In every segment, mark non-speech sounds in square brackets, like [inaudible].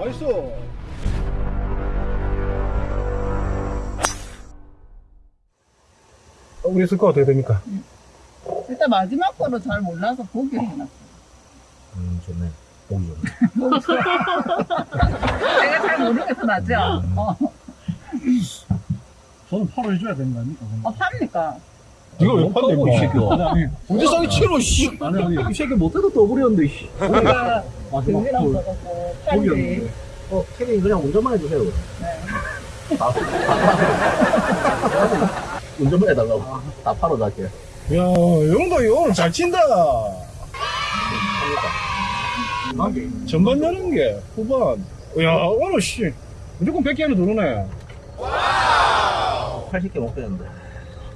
나이스. 어, 우리 스코어 어떻게 됩니까? 일단 마지막 거로 잘 몰라서 보기 해놨어. 음, 좋네. 보기 좋네. [laughs] 내가 잘 모르겠어, 나죠? 어, 저는 8월 해줘야 되는 거 아닙니까? 어, 팝니까? 이거 왜 판대, 이 새끼야. 언제 싸게 치러, 씨. 아니, 아니. 이 새끼 못해도 떠버렸는데, 씨. 우리가 마지막 등기랑 골. 써갖고, 팔지. 거기였는데. 어, 캐빈 그냥 운전만 해주세요. 네. 다, [laughs] 운전만 해달라고. 다 팔아 갈게. 야, 영도 오늘 잘 친다. 전반 여는 게 후반. 야, 오늘 씨. 무조건 100개 안에 들어오네. 80개 못 되는데.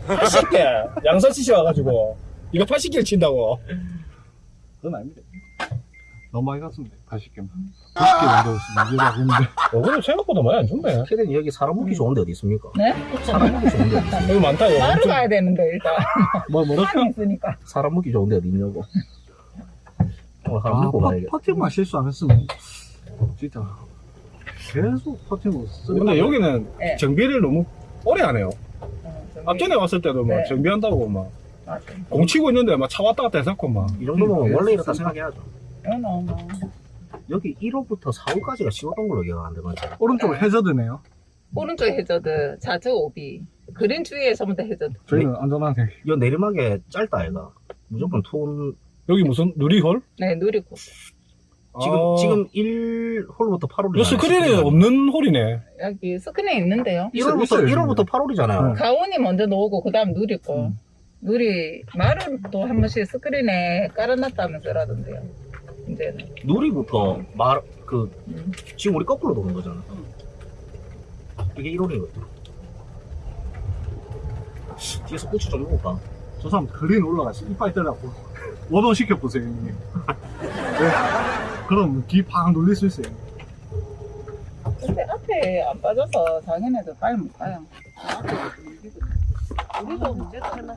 80개. 양산 치시 와가지고. 이거 80개를 친다고. 그건 아닙니다. 너무 많이 갔습니다. 80개만. 90개 정도 이겨가겠는데. 어, 근데 생각보다 많이 안 좋네. 캐빈 여기 사람 먹기 좋은데 어디 있습니까? 네? 사람 먹기 좋은데 어디 있습니까? 여기 많다, 이거. 바로 가야 되는데, 일단. [laughs] 뭐, 뭐라? 판이 있으니까. 사람 먹기 좋은데 어디 있냐고. 오늘 사람 가야겠다. 아, 퍼팅만 실수 안 했으면 진짜 계속 퍼팅을 쓰 근데 여기는 네. 정비를 너무 오래 하네요. 어, 저기. 앞전에 왔을 때도 막 네. 정비한다고 막 맞아. 공치고 있는데 막 차 왔다 갔다 해쌓고 막. 이 정도면 원래 이렇다 생각해야죠. 이거 너무. 여기 1홀부터 4홀까지가 쉬웠던 걸로 기억하는데, 맞죠? 오른쪽 해저드네요. 오른쪽 해저드, 좌측 오비. 그린 주위에 전부 다 해저드. 저희는 안전하게 이 내리막에 짧다, 얘가. 무조건 톤, 여기 무슨 누리홀? 네, 누리고. 지금, 아. 지금 1홀부터 8홀이. 이거 스크린이 없는 홀이네. 여기 스크린 있는데요. 1홀부터, 있어요, 1홀부터 8홀이잖아요. 네. 가온이 먼저 놓고, 그 다음 누리고. 누리, 말은 또 한 번씩 스크린에 깔아놨다면서라던데요. 이제는. 누리부터 말, 그, 음. 지금 우리 거꾸로 도는 거잖아. 이게 1홀이거든. 뒤에서 꼬치 좀 먹을까? 저 사람 그린 올라가서 이빨 때려갖고 원원 시켜보세요 형님. [laughs] 네. 그럼 귀팡 눌릴 수 있어요. 근데 앞에 안 빠져서 자기네들 빨리 못 가요. 우리도 문제가 하나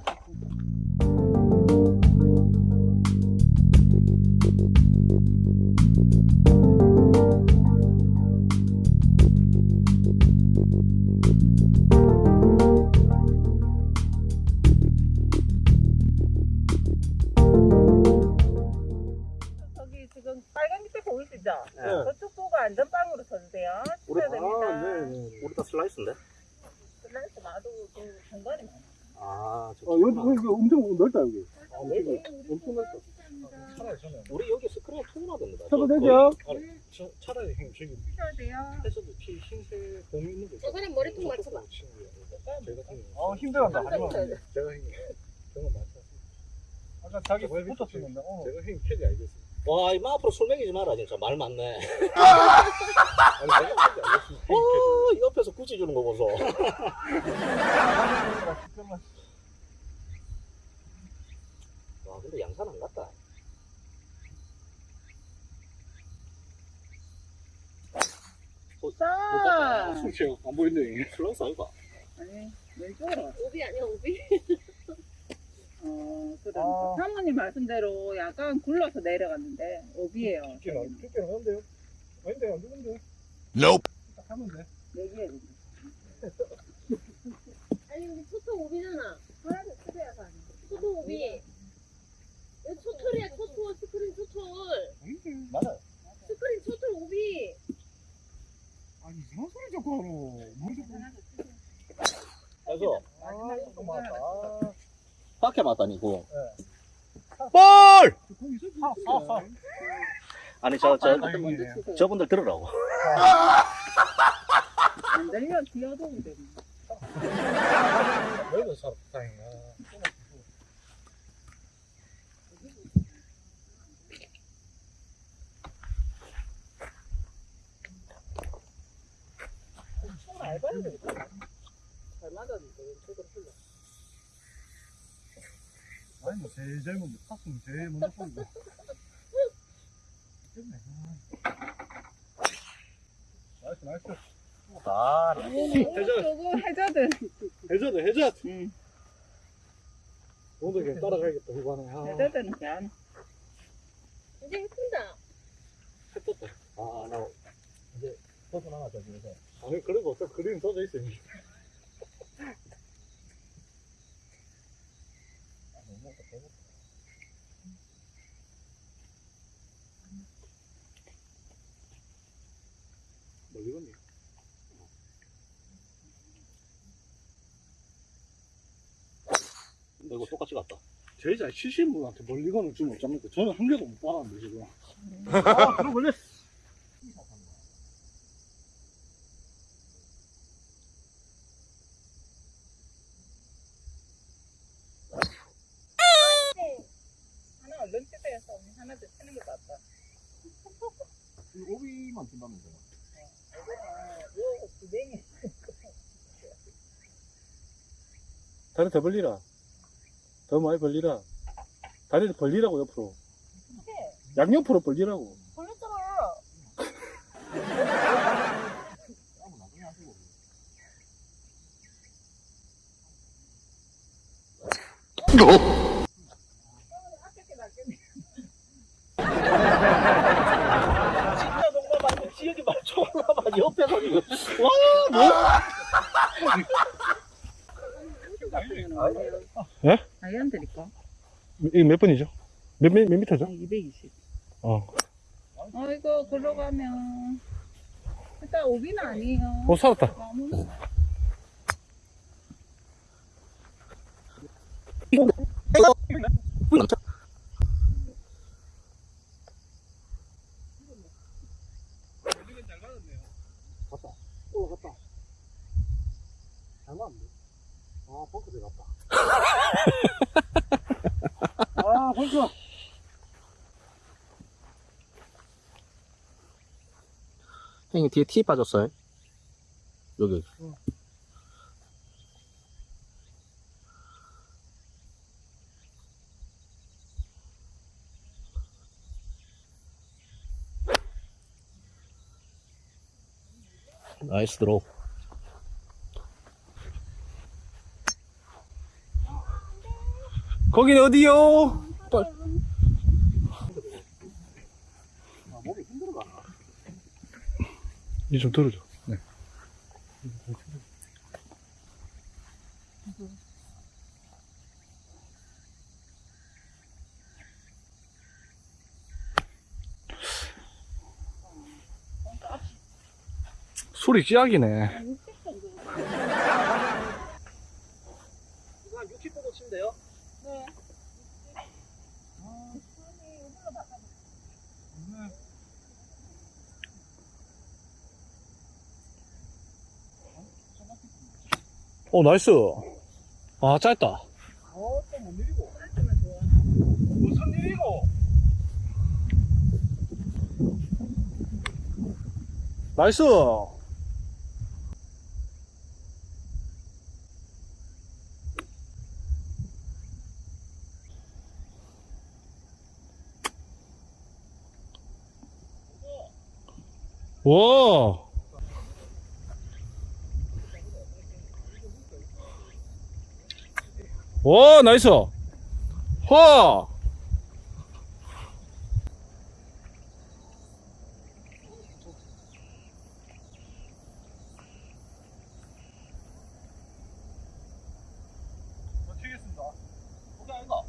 저기 쳐야 돼요. 해서도 피 흰색 공이 있는 거. 저 사람 머리통 맞춰봐. 아 힘들었다. 쳐야 돼. 제가 형님 저거 맞다. 아까 자기 붙었으면 어. 제가 형님 캐디 알겠습니다. 와, 이마 앞으로 술 먹이지 마라, 진짜. 말 [laughs] 알겠습니다. 어, 옆에서 굳이 주는 거 보소. [laughs] 와, 근데 양산 안 갔다. 자, 솔직히 안 보이는데. 슬라이스 아이가? 아니, 왼쪽으로. 오비 아니야 오비? [laughs] 어, 그 아. 사모님 말씀대로 약간 굴러서 내려갔는데, 오비예요. 죽기는 죽기는 한데요. 아닌데 안 죽은데. 딱 하면 돼. 얘기해. [laughs] 아니 우리 초토 오비잖아. 하나도 초토야가 아니야. 초토 오비. 초톨이야 초톨 스크린 초톨. 맞아. 스크린 초톨 오비. 아니 이상한 소리 자꾸 하노. 자꾸. 그래서 맞다. 밖에 맞다니고. 네. 볼! 거기 있어. 아, 아, 아니, 저, 저, 먼저 치세요. 저분들 들으라고. 안 들려, 뛰어도 돼. 아. 왜그 사람 다행이야. 손 알바해야 되겠다. 잘 맞았는데, 왼쪽으로 흘러. 아니 뭐 제일 젊은 게 탔으면 제일 먼저 쏜다. 됐네. 나이스 나이스. 아, 저거 해저드. 해저드 해저드. 응. 오늘 그냥 따라가야겠다 후반에. 아, 해저드는 그냥. 이제 예쁜다. 아, 나 이제 더 주세요. 아니 그리고 또 그림 써져 있어요 멀리 건니 이거 똑같이 갔다. 제일 잘 치신 분한테 멀리 건을 주면 어쩝니까 저는 한 개도 못 받았는데 지금. 아 그럼 걸렸어 하나 얼른 집에서 하나 더 치는 게 낫다. 오비만 준다면서요. 요 구덩이. 다리 더 벌리라. 더 많이 벌리라. 다리를 벌리라고 옆으로. 양옆으로 벌리라고. 걸렸잖아. 아깝게 낫겠네. 진짜 정말 맞네. 지역이 말 존나 많이 옆에서 이거. 와, 뭐? 예? 아이언 드릴까? 이게 몇 번이죠? 몇, 몇, 몇 미터죠? 220. 어. 어이구, 글로 가면. 일단 오비는 아니에요. 어, 살았다. 올라갔다 아 들어갔다 [laughs] 아 벙커 형님 뒤에 티 빠졌어요? 여기. 나이스 드로우. 거긴 어디요? 아 몸이 힘들어가 이제 좀 들어줘. 네. 소리 찌약이네. 이거 한 60 보고 치면 돼요? 오, 나이스. 아, 짧다. 어 또못 내리고 무슨 일이고 나이스. 와. 와, 나이스. 와. 치겠습니다 그게 아닌가?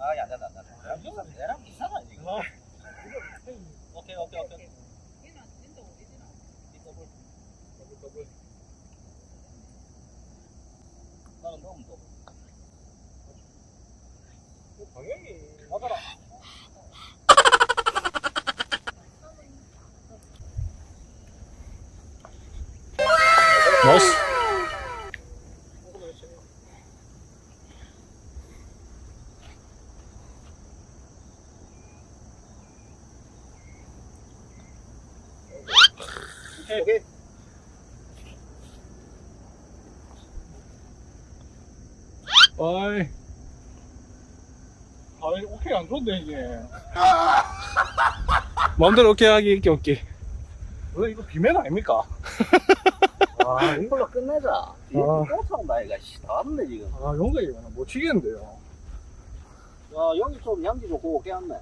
아, 야, 안 된다, 안 된다. 야, 이거 내랑 이상하네, 이거. 오케이, 오케이, 오케이. 얘는 진짜 오리지널. 이 더블. 더블, 더블. 나는 너무 더블. 방향이 맞아라 나이스. 오케이, 오케이. 어이. 아 오케이 안 좋은데 이게 [laughs] 마음대로 오케이 하기, 있게, 없기. 원래 이거 비매는 아닙니까? 아 [laughs] 아, 이걸로 끝내자. 아. 또 차온다, 이가. 씨, 다 왔네, 지금. 아, 용각이 못 치겠는데요. 야, 여기 좀 양지 좋고 깨웠네.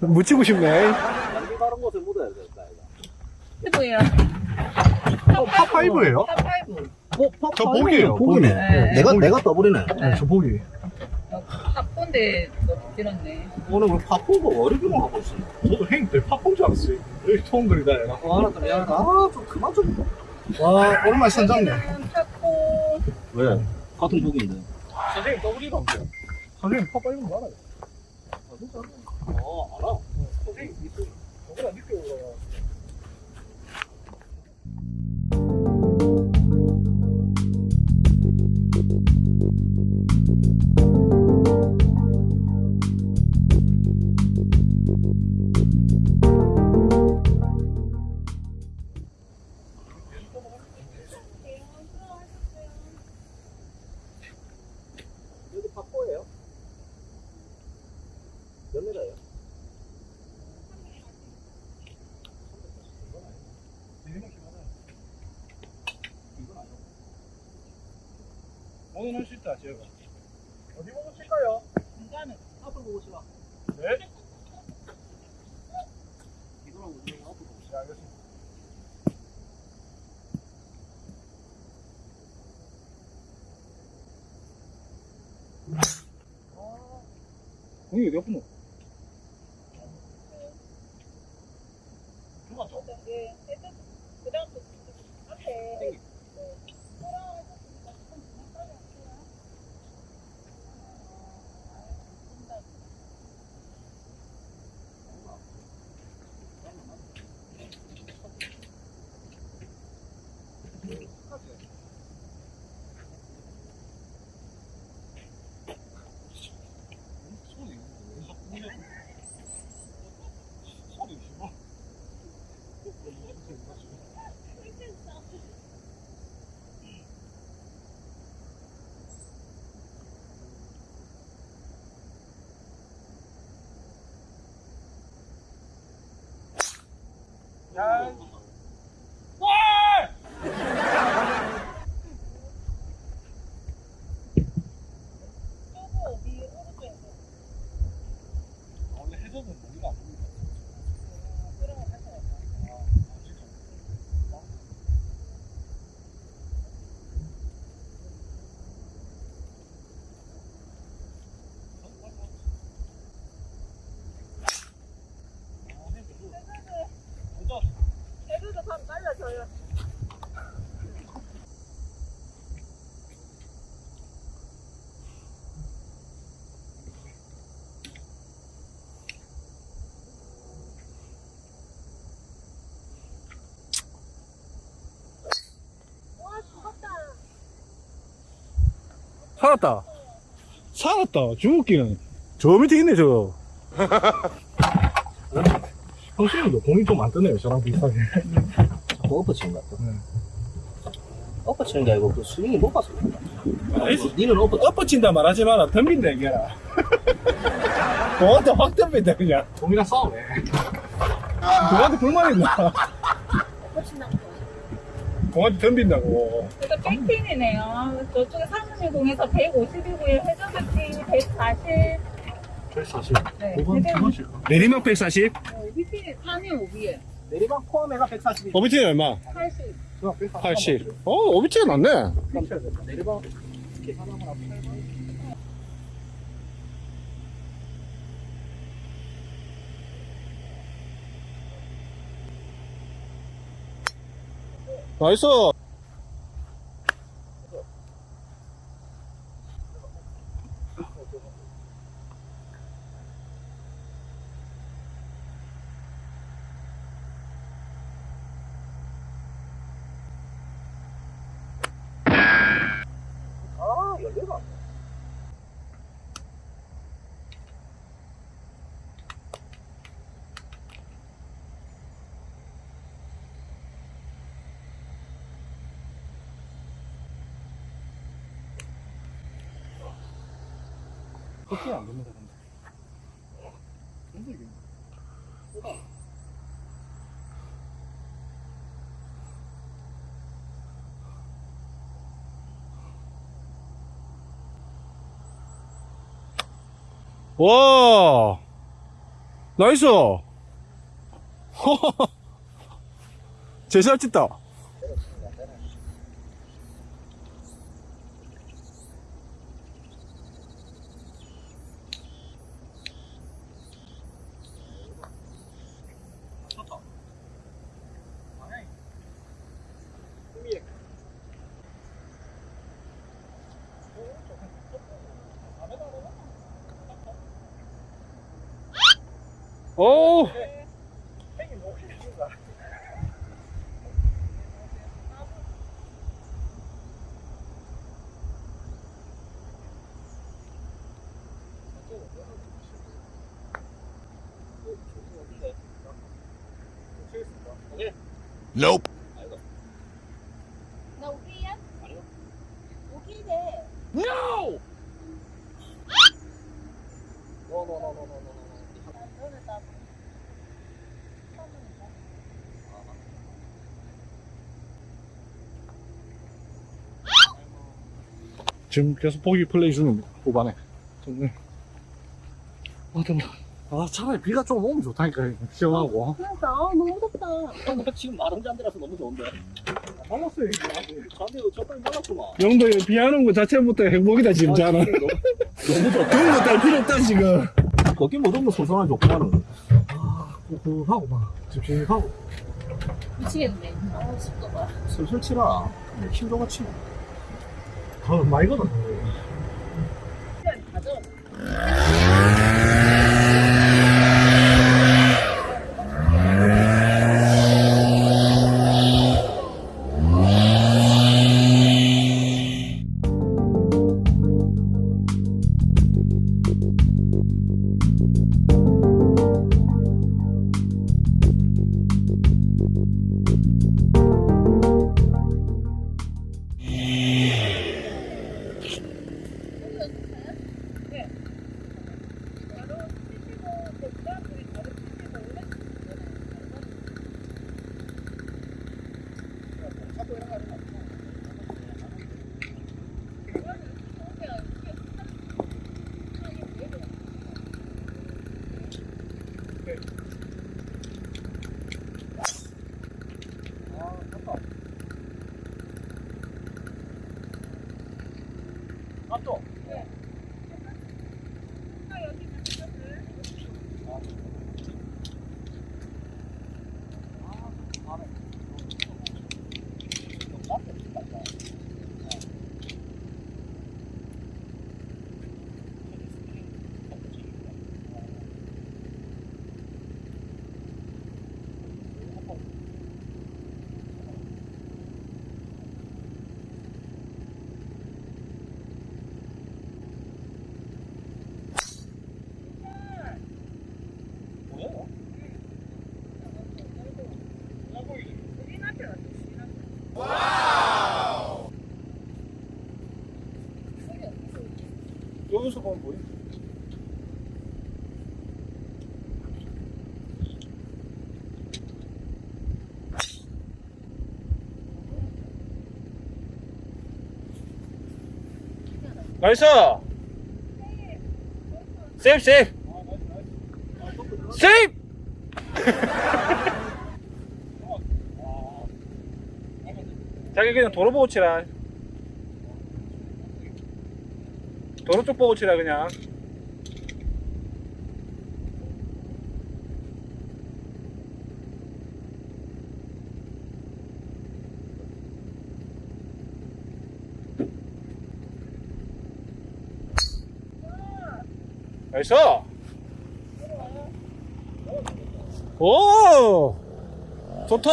[laughs] 묻히고 싶네. 양지 다른 곳에 묻어야 되겠다, 이거. 피부야. 어, 파5예요? 파5. 뭐, 저 복이에요, 복이네. 네. 내가, 내가 떠버리네. 네, 저 복이. 팝콘데 너무 길었네. 오늘 왜 파포고 어리기만 하고 있어. 저도 형님 때 팝콘 줄 알았어요. 여기 처음 그리다 얘가. 아, 알았다, 미안하다. 아, 좀 그만 좀. 와, 오랜만에 선장님. 팝콘. 왜? 같은 복인데. 선생님 더블이로 안. 선생님 파5는 알아요. 어, 알아. 선생님 있어요. 저보다 늦게 올 앞을 보고 네, 알겠습니다. 공이 어디 아프노? 예. 그다음부터 앞에. 야, 원래 해저는 우리가 안 보니까. 애들도 다 빨라져요. 와 죽었다. 살았다. 살았다. 죽었기는. 저 밑에 있네, 저. [laughs] 형수님도 공이 좀 안 뜨네요, 저랑 비슷하게. 자꾸 엎어치는 것 같아. 엎어치는 게 아니고 그 스윙이 못 갔어. 니는 엎어, 엎어친다 말하지 마라. 덤빈다, 얘기해라. 공한테 [laughs] 확 덤빈다, 그냥. 공이랑 싸우네. 공한테 불만 있나? 공한테 덤빈다고. 백핀이네요. 저쪽에 사무실 공에서 150이고요. 회전백핀 140. 저희 사실. 네. 5번, 근데 2번 칠까? 내리막 140? 밑에 3위 5위에 내리막 포함해가 140이. 오비티는 얼마? 80. 80. 어, 오비티가 낫네. 내리막 계산하거나 8만. nice. 안 됩니다 근데. 이게 와! 나이스! [laughs] 제살 찢다. 오케이 돼. 지금 계속 보기 플레이 중입니다. 후반에. 정말. 아 정말 아 차라리 비가 좀 오면 좋다니까 시원하고. 그러니까 아, 너무 덥다. [laughs] 지금 마른 잔디라서 너무 좋은데. 말랐어요 잔디 저까지 말랐구만. 영도 비안 오는 거 자체부터 행복이다 지금 자는 너무, 너무 좋다. 그런 거딸 필요 없다 지금 거기 못 오면 소송하면 좋구만은. 그 하고 막 집중하고 미치겠네. 아, 습도 봐. 슬슬 치라. 힘줘가 치마. 더 많이 걷었어 여기서 보면 뭐야? 나이스! 세이프 세이프! 세이프! [laughs] 자기 그냥 도로 보고 치라 도로 쪽 보고 치라 그냥. 나이스! 오! 좋다!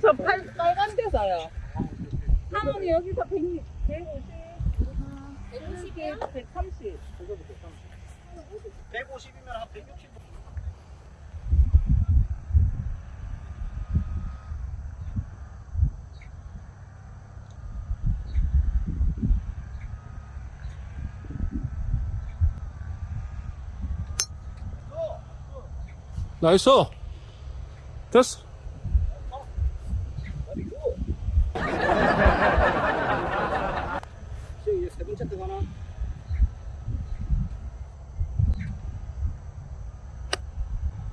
저 팔, 빨간 데서요. 한원이 여기서 100, 150, 150, 130. 150이면 한 160. 나이스. 됐어 이게 세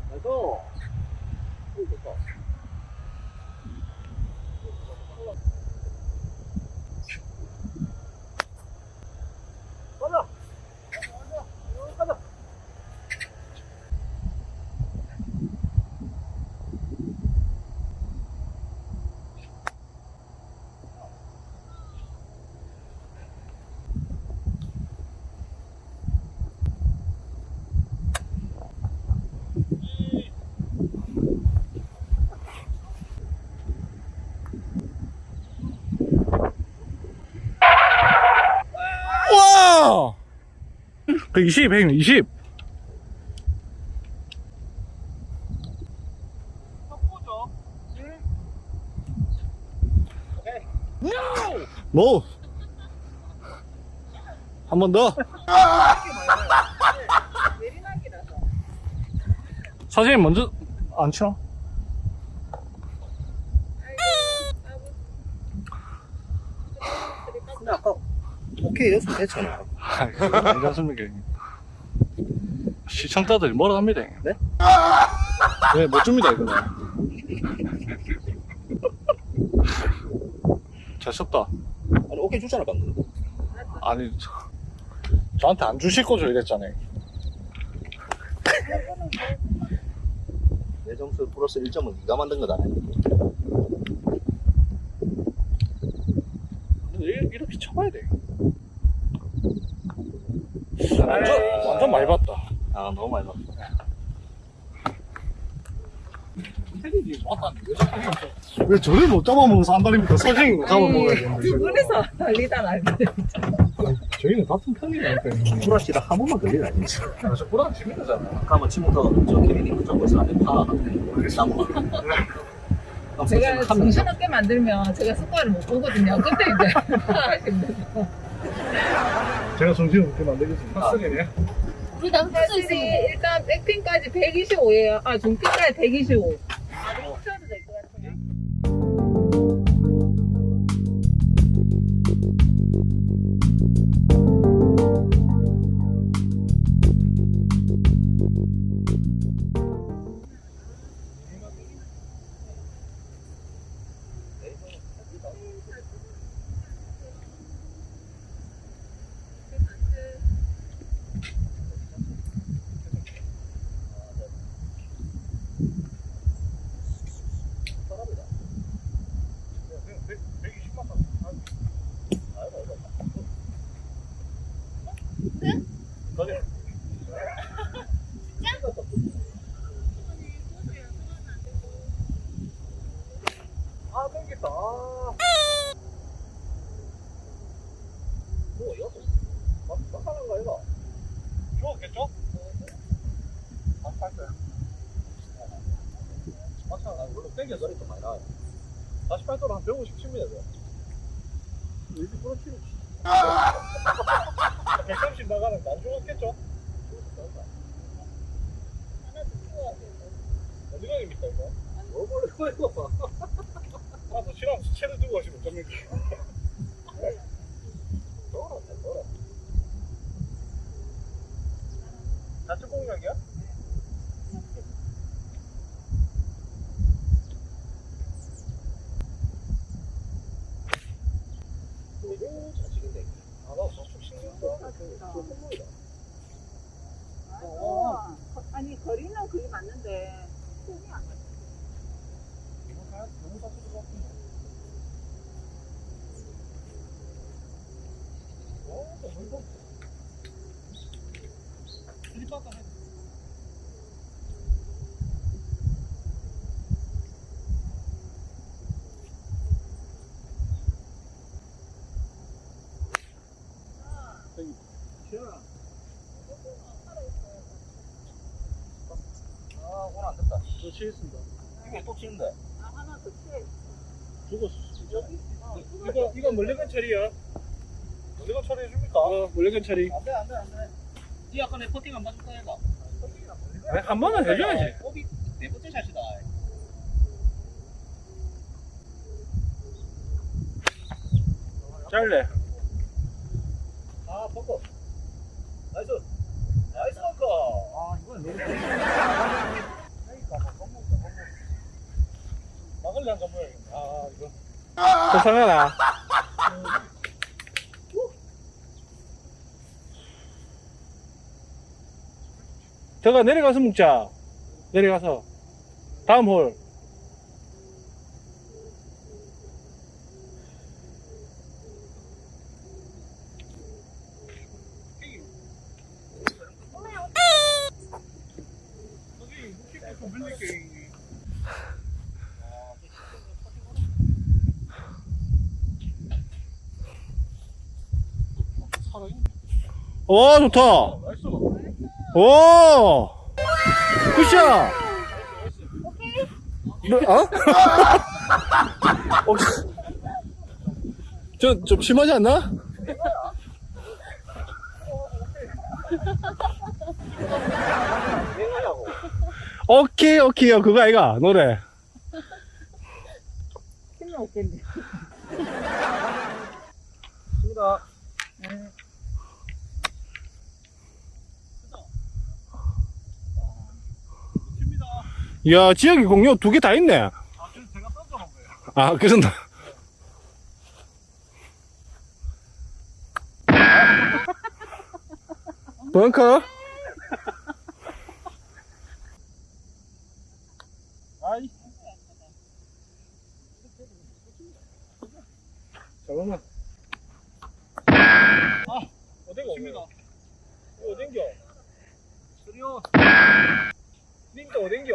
나이도. 오, 좋다. 가자. 가자. 가자. 와! 120, 120. 노! 한 번 더. 사장님 먼저 안 쳐? 근데 아까 오케이 여섯 됐잖아. 괜찮습니까? 형님? 시청자들이 뭐라 합니다. 네? 네, 못 줍니다, 이거는. 잘 썼다. 아니 오케이 주잖아 방금. 아니, 저, 저한테 안 주실 거죠, 이랬잖아요. 내 점수 플러스 1점은 네가 만든 거다. 이렇게 쳐봐야 돼. 완전, 완전 많이 봤다. 아 너무 많이 봤어. 왜 저를 못 안달입니까? 서진이 못 잡아먹어야 되는데. 두 분이서 달리다 날리다. 저희는 같은 편이라니까. 브라시랑 한 번만 아니지. 아, 저 보라는 재밌잖아. 가면 지금부터 저 케빈이 그쪽 에서 안에 파 나무. 제가 정신없게 만들면 제가 습관을 못 보거든요. 그때 이제. [laughs] 제가 정신을 없게 만들겠습니다. 핫슬이네. 우리 남자 수 사실이 있으면 일단 백핀까지 125예요. 아 중핀까지 125. 아. 어. 아니 거리는 그게 맞는데 손이 안 가. 어, 또 이거. 일바다 해. 아 오늘 안 치겠습니다. 이게 또 치는데. 아 하나 더 채. 죽었어, 진짜. 이거, 이거 멀리건 처리야. 멀리건 처리 해줍니까? 어, 멀리건 처리. 안 돼 안 돼 안돼. 이 아까 내 퍼팅 안 맞을 거야. 아니, 한 번은 해줘야지. 오비 네 번째 샷이다. 잘래. 아 벙커. nice. nice 벙커. 아 이건 너무. 한번 보여야겠네. 아, 이거. 괜찮아. 저가 내려가서 묵자. 내려가서. 다음 홀. 오, 좋다. 오! 굿샷! 너, 어? 어, 씨. 저, 좀 심하지 않나? [laughs] 오케이, 오케이요. 그거 아이가, 노래. 힘이 없겠네. 좋습니다. 야, 지역이 공유 두개 다 있네. 아, 그래서 제가 던져놓은 거예요. 아, 그런다. [laughs] 벙커? 아이. 잠깐만. 아, 어디가 칩니다. 이거 어딘겨? 쓰리오. 닌자 어딘겨?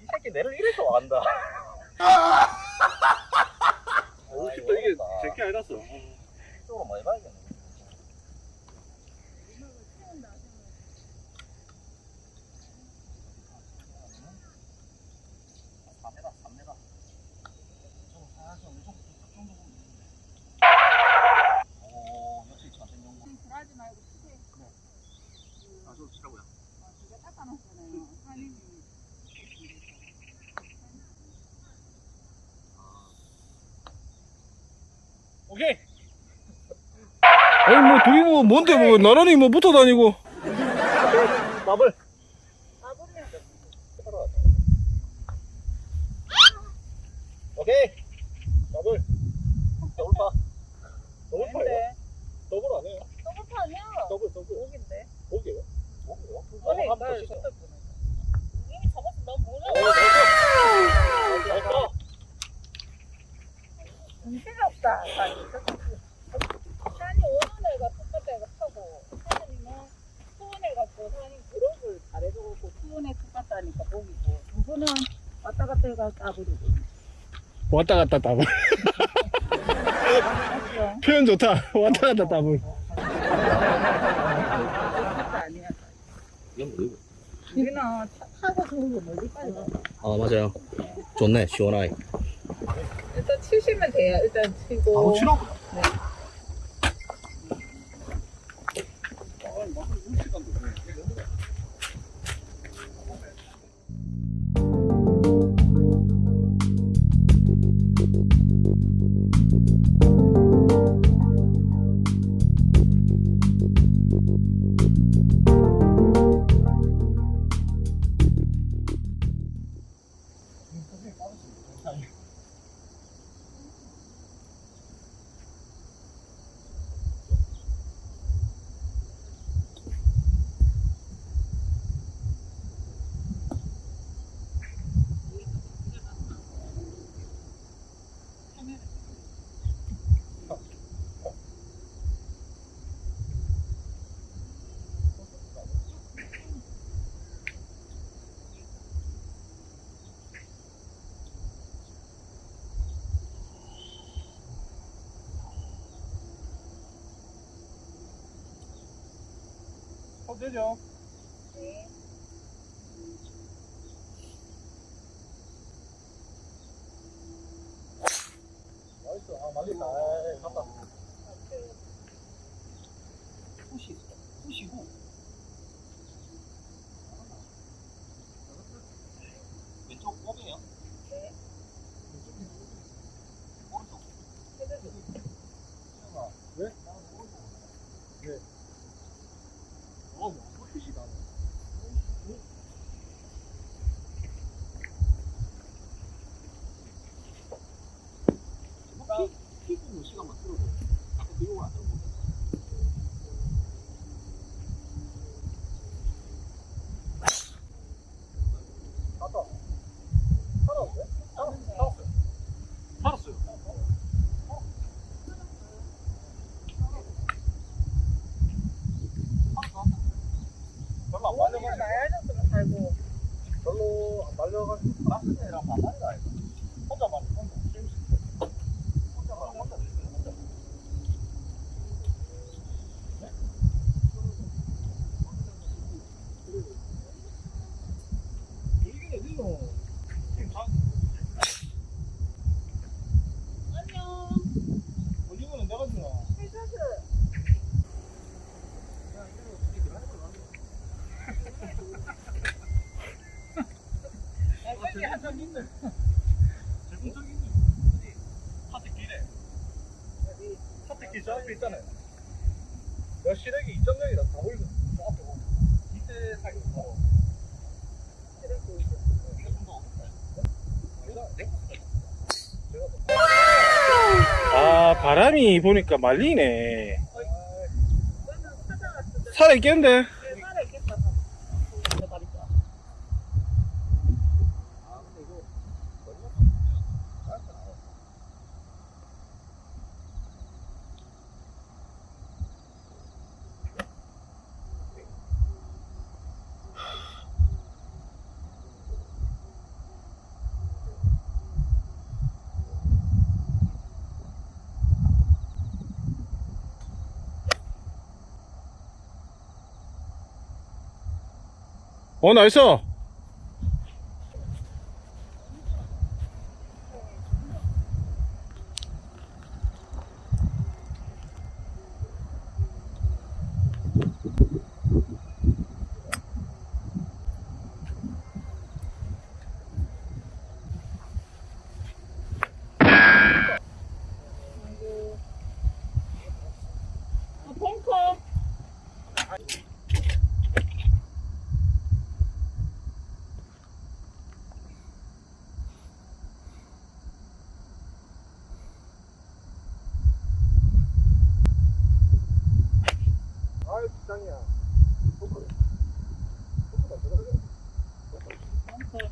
이 새끼 내를 이래서 와간다. 오, 싶다. 이게 제게 아니랐어. 이쪽으로 많이 봐야겠네. 불하지 말고 크게. 아, 저 치라고요. 아, 두개 닦아놨잖아요. 한이 오케이. 아니, 뭐, 둘이 뭐, 뭔데, 뭐, 나란히 뭐 붙어 다니고. 마블. 오케이. 마블. 더블 파. 더블 파요? 근데 더블 안 해요? 더블파 아니야. 더블, 더블. 목인데. 오케요? 오케요? 아니, 한번 날 더 치죠. 쳤다 보네. 이미 잡았어. 난 몰라. 오, 나이스. 나이스. 정신이 없다. 산이. 산이 오는 애가 똑같은 애가 타고 산이는 투원 해갖고 산이 그룹을 잘해줘갖고 투원에 똑같다니까 목이고 두 분은 왔다 갔다 해가 까부리고 왔다 갔다 따블. [laughs] 표현 좋다. 왔다 갔다 따블. 우리는 타고 아, 맞아요. 좋네, 시원하게. 일단 치시면 돼요 일단 치고 바로 치라고. 맞겠다. 에이, 갔다. 푸시, 푸시고. 시간만 끌어도 말려가지고. 있네. 저기 있네. 어디? 하트 길에. 여기 하트 길 저 앞에 있잖아요. 몇 시래기 2.0이라 다 보이거든. 저 앞에 보면. 이때 사기 바로. 아 바람이 보니까 말리네 살아있겠는데 어 나이스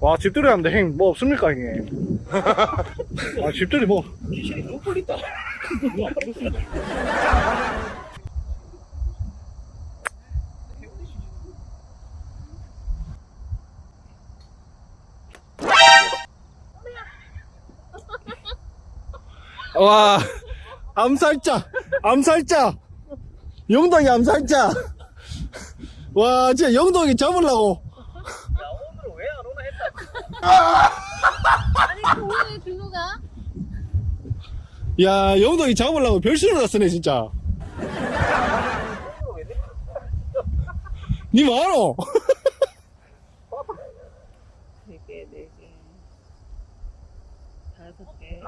와 집들이 한데 행뭐 없습니까 형님 [laughs] 아 집들이 뭐 귀신이 너무 꿀리다. 와 암살자 암살자 영동이 암살자 와 진짜 영동이 잡으려고. 아니 그 오늘 준호가? 야 영동이 잡으려고 별수를 났으네 진짜. [laughs] 니 뭐하노 네 개, 네 개. 다섯 개.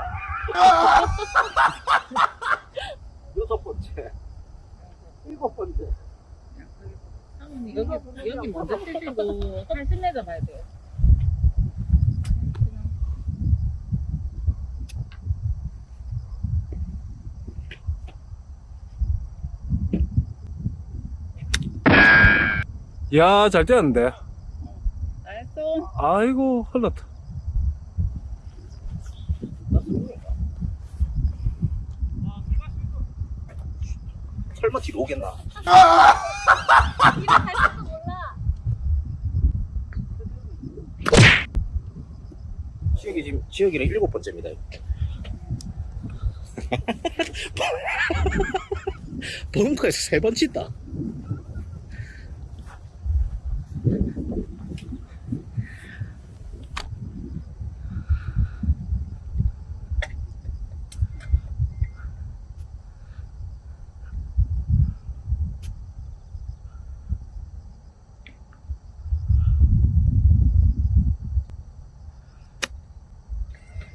여섯 번째. 일곱 번째. 상훈이 여기 여기 먼저 쓰시고 팔순 내자 봐야 돼요. 야 잘 뛰었는데 nice. 아이고 흘렀다 설마 뒤로 오겠나? [laughs] 지역이 지금 지역이랑 일곱 번째입니다. [laughs] [laughs] 벙커에서 세번 치다.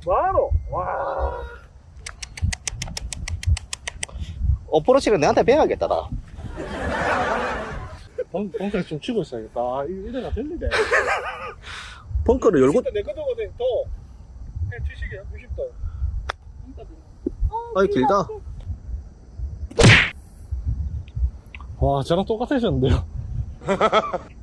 뭐하노 와 어프로치를 내한테 배워야겠다, 나. 벙, 벙커에서 좀 치고 있어야겠다. 아, 이- 이래가 들리네 [laughs] 벙커를 열고, 내 거도거든 더. 그냥 치시게 60도 아이, 길다. 와 저랑 똑같으셨는데요 [laughs]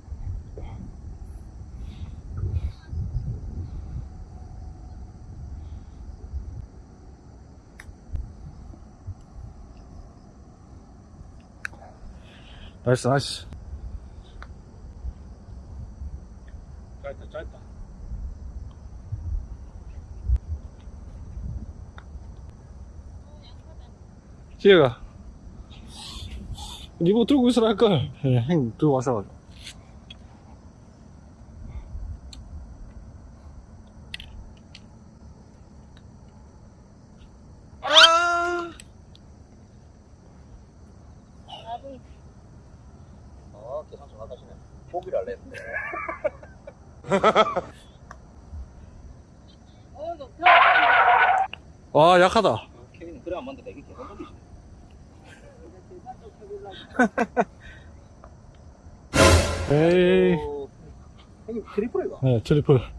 나이스 나이스. 짧다 짧다. 지혜가. 니뭐 들고 있으라 할걸. 그냥 예, 들고 와서 에이.